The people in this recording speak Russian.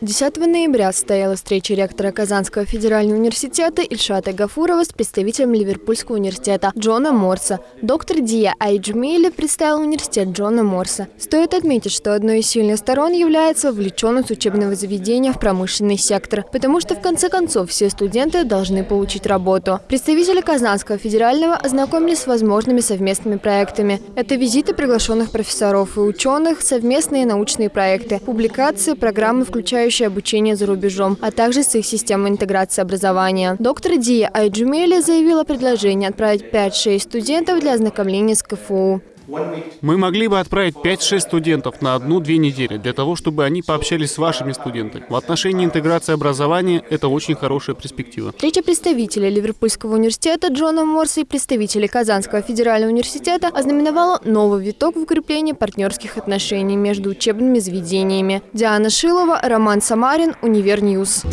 10 ноября состоялась встреча ректора Казанского федерального университета Ильшата Гафурова с представителем Ливерпульского университета Джона Морса. Доктор Дия Айджмейли представил университет Джона Морса. Стоит отметить, что одной из сильных сторон является вовлеченность учебного заведения в промышленный сектор, потому что в конце концов все студенты должны получить работу. Представители Казанского федерального ознакомились с возможными совместными проектами. Это визиты приглашенных профессоров и ученых, совместные научные проекты, публикации, программы, включающие обучающее обучение за рубежом, а также с их системой интеграции образования. Доктор Дия Айджумели заявила предложение отправить 5-6 студентов для ознакомления с КФУ. Мы могли бы отправить 5-6 студентов на одну-две недели, для того, чтобы они пообщались с вашими студентами. В отношении интеграции образования это очень хорошая перспектива. Встреча представителей Ливерпульского университета Джона Мурса и представителей Казанского федерального университета ознаменовала новый виток в укреплении партнерских отношений между учебными заведениями. Диана Шилова, Роман Самарин, Univer News.